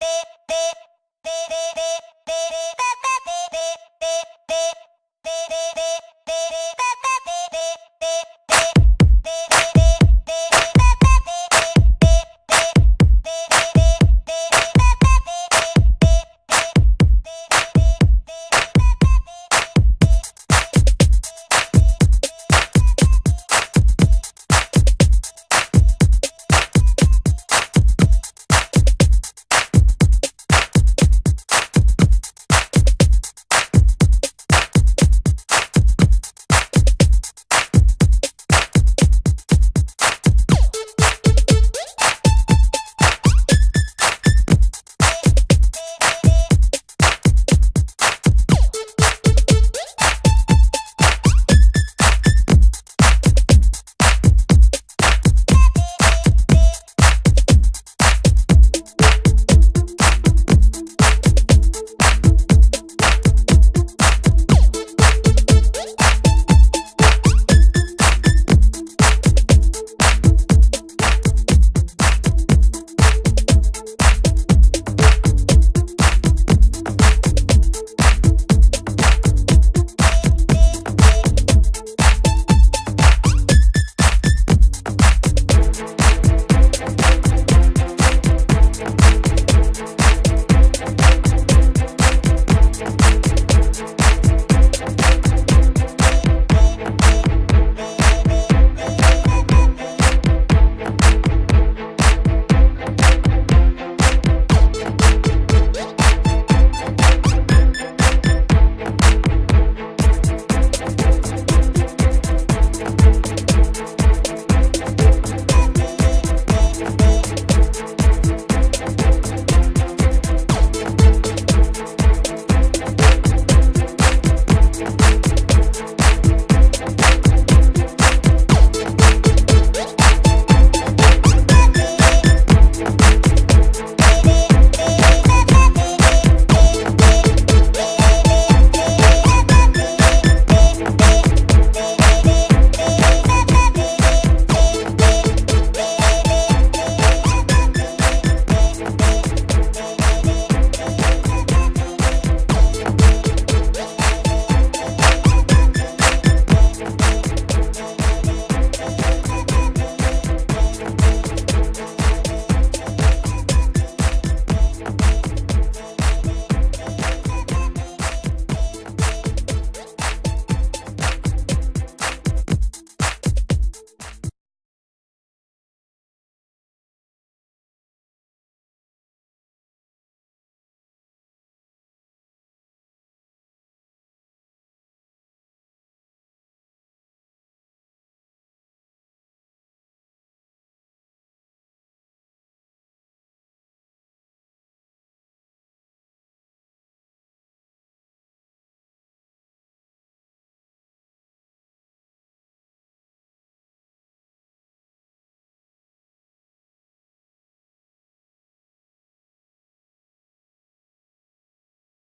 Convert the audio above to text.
Beep.